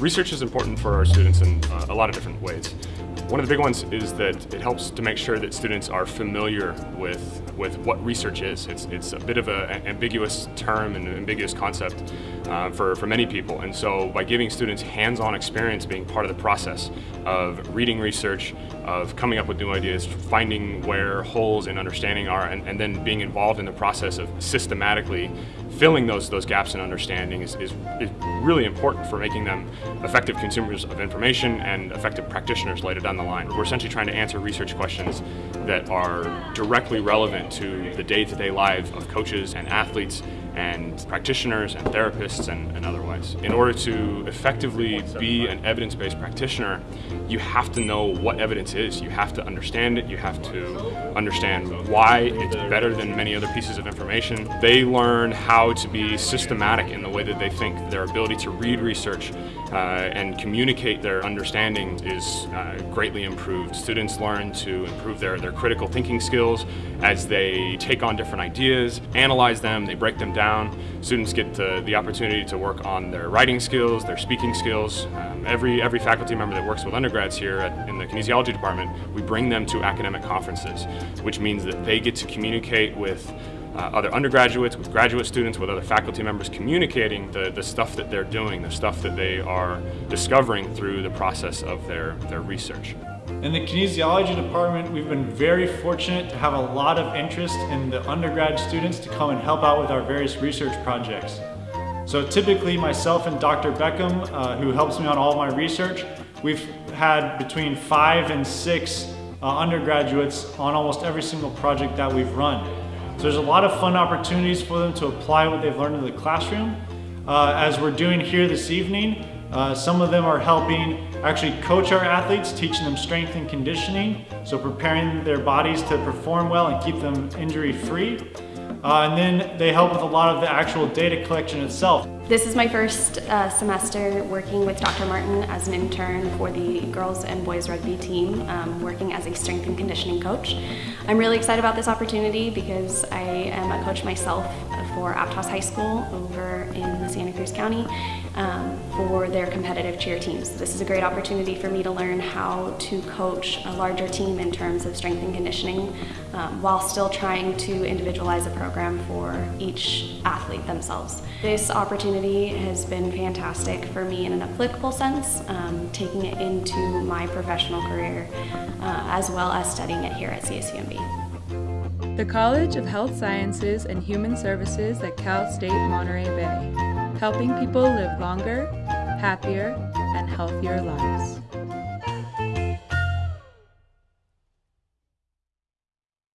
Research is important for our students in uh, a lot of different ways. One of the big ones is that it helps to make sure that students are familiar with, with what research is. It's, it's a bit of an ambiguous term and an ambiguous concept uh, for, for many people. And so by giving students hands-on experience being part of the process of reading research, of coming up with new ideas, finding where holes in understanding are, and, and then being involved in the process of systematically filling those, those gaps in understanding is, is, is really important for making them effective consumers of information and effective practitioners later down the line. We're essentially trying to answer research questions that are directly relevant to the day-to-day -day lives of coaches and athletes and practitioners and therapists and, and, otherwise. In order to effectively be an evidence-based practitioner, you have to know what evidence is. You have to understand it. You have to understand why it's better than many other pieces of information. They learn how to be systematic in the way that they think. Their ability to read research uh, and communicate their understanding is uh, greatly improved. Students learn to improve their, their critical thinking skills as they take on different ideas, analyze them, they break them down. Students get the, the opportunity to work on their writing skills, their speaking skills. Um, every, every faculty member that works with undergrads here at, in the kinesiology department, we bring them to academic conferences, which means that they get to communicate with uh, other undergraduates, with graduate students, with other faculty members, communicating the, the stuff that they're doing, the stuff that they are discovering through the process of their, their research. In the kinesiology department, we've been very fortunate to have a lot of interest in the undergrad students to come and help out with our various research projects. So typically myself and Dr. Beckham, uh, who helps me on all my research, we've had between five and six uh, undergraduates on almost every single project that we've run. So there's a lot of fun opportunities for them to apply what they've learned in the classroom. Uh, as we're doing here this evening, uh, some of them are helping actually coach our athletes, teaching them strength and conditioning, so preparing their bodies to perform well and keep them injury free. Uh, and then they help with a lot of the actual data collection itself. This is my first uh, semester working with Dr. Martin as an intern for the girls and boys rugby team, um, working as a strength and conditioning coach. I'm really excited about this opportunity because I am a coach myself for Aptos High School over in Santa Cruz County um, for their competitive cheer teams. This is a great opportunity for me to learn how to coach a larger team in terms of strength and conditioning um, while still trying to individualize a program for each athlete themselves. This opportunity has been fantastic for me in an applicable sense, um, taking it into my professional career uh, as well as studying it here at CSUMB. The College of Health Sciences and Human Services at Cal State Monterey Bay, helping people live longer, happier, and healthier lives.